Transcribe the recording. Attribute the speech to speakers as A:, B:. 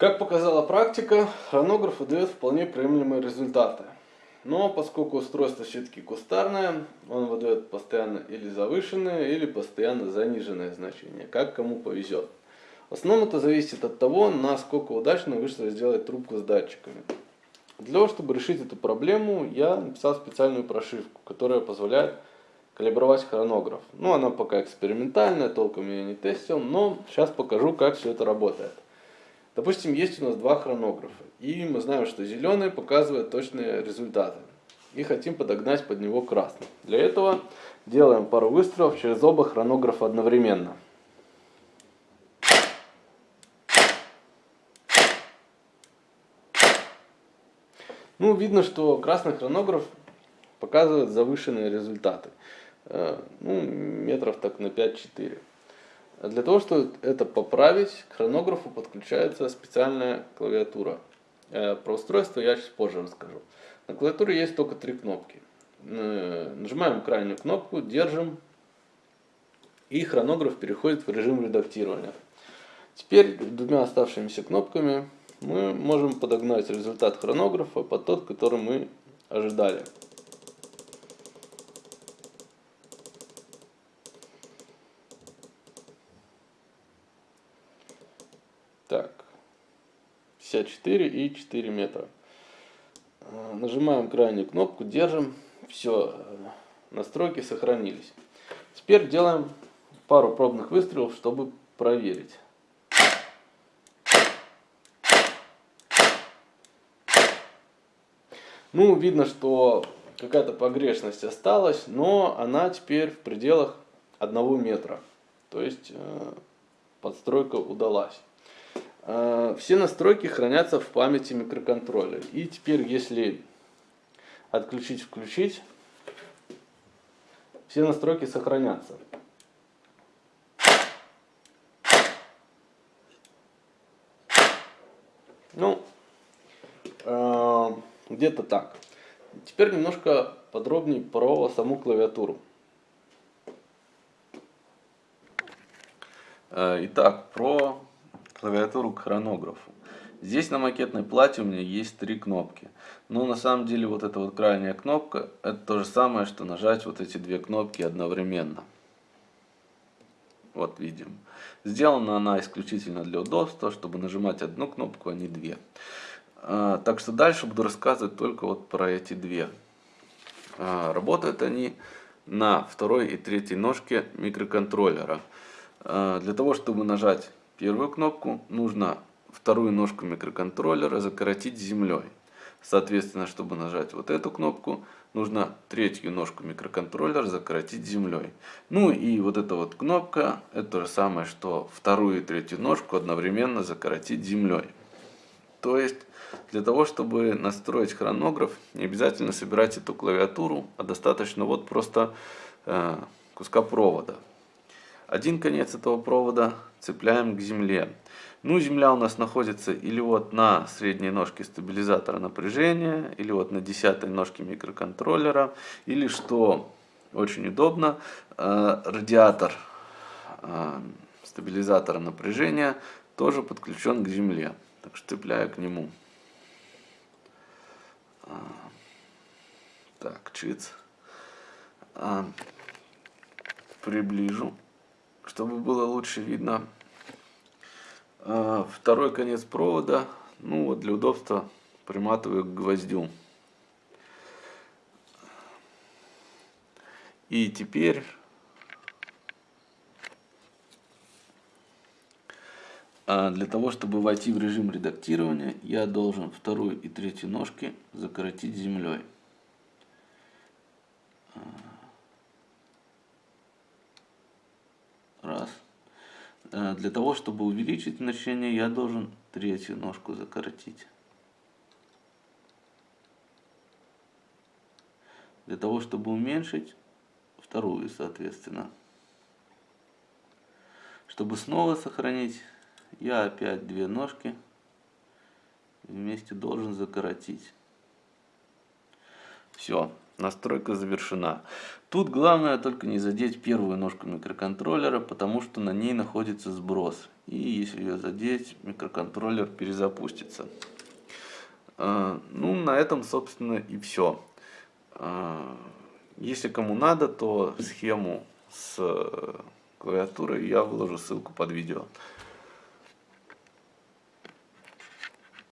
A: Как показала практика, хронограф выдает вполне приемлемые результаты. Но поскольку устройство все-таки кустарное, он выдает постоянно или завышенное, или постоянно заниженное значение, как кому повезет. В основном это зависит от того, насколько удачно вышло сделать трубку с датчиками. Для того, чтобы решить эту проблему, я написал специальную прошивку, которая позволяет калибровать хронограф. Ну, она пока экспериментальная, толком я не тестил, но сейчас покажу, как все это работает. Допустим, есть у нас два хронографа, и мы знаем, что зеленый показывает точные результаты. И хотим подогнать под него красный. Для этого делаем пару выстрелов через оба хронографа одновременно. Ну, видно, что красный хронограф показывает завышенные результаты. Э, ну, метров так на 5-4. Для того, чтобы это поправить, к хронографу подключается специальная клавиатура. Э, про устройство я чуть позже расскажу. На клавиатуре есть только три кнопки. Нажимаем крайнюю кнопку, держим, и хронограф переходит в режим редактирования. Теперь двумя оставшимися кнопками мы можем подогнать результат хронографа под тот, который мы ожидали. Так, 54 и 4 метра. Э, нажимаем крайнюю кнопку, держим. Все, э, настройки сохранились. Теперь делаем пару пробных выстрелов, чтобы проверить. Ну, видно, что какая-то погрешность осталась, но она теперь в пределах одного метра. То есть э, подстройка удалась. Э, все настройки хранятся в памяти микроконтроллера. И теперь, если отключить, включить, все настройки сохранятся. Ну, э, где-то так. Теперь немножко подробнее про саму клавиатуру. Э, итак, про клавиатуру к хронографу. Здесь на макетной плате у меня есть три кнопки. Но на самом деле вот эта вот крайняя кнопка, это то же самое, что нажать вот эти две кнопки одновременно. Вот видим. Сделана она исключительно для удобства, чтобы нажимать одну кнопку, а не две. А, так что дальше буду рассказывать только вот про эти две. А, работают они на второй и третьей ножке микроконтроллера. А, для того, чтобы нажать первую кнопку, нужно вторую ножку микроконтроллера закоротить землей. Соответственно, чтобы нажать вот эту кнопку, нужно третью ножку микроконтроллера закоротить землей. Ну и вот эта вот кнопка, это то же самое, что вторую и третью ножку одновременно закоротить землей. То есть, для того, чтобы настроить хронограф, не обязательно собирать эту клавиатуру, а достаточно вот просто э, куска провода. Один конец этого провода цепляем к земле. Ну, земля у нас находится или вот на средней ножке стабилизатора напряжения, или вот на десятой ножке микроконтроллера, или, что очень удобно, э, радиатор э, стабилизатора напряжения тоже подключен к земле. Так что цепляю к нему. Э, так, чиц. Приближу чтобы было лучше видно. А, второй конец провода, ну вот для удобства приматываю к гвоздю. И теперь а, для того, чтобы войти в режим редактирования, я должен вторую и третью ножки закоротить землей. Э, для того, чтобы увеличить значение, я должен третью ножку закоротить. Для того, чтобы уменьшить, вторую, соответственно. Чтобы снова сохранить, я опять две ножки вместе должен закоротить. Все. Настройка завершена. Тут главное только не задеть первую ножку микроконтроллера, потому что на ней находится сброс. И если ее задеть, микроконтроллер перезапустится. А, ну, на этом, собственно, и все. А, если кому надо, то схему с клавиатурой я выложу ссылку под видео.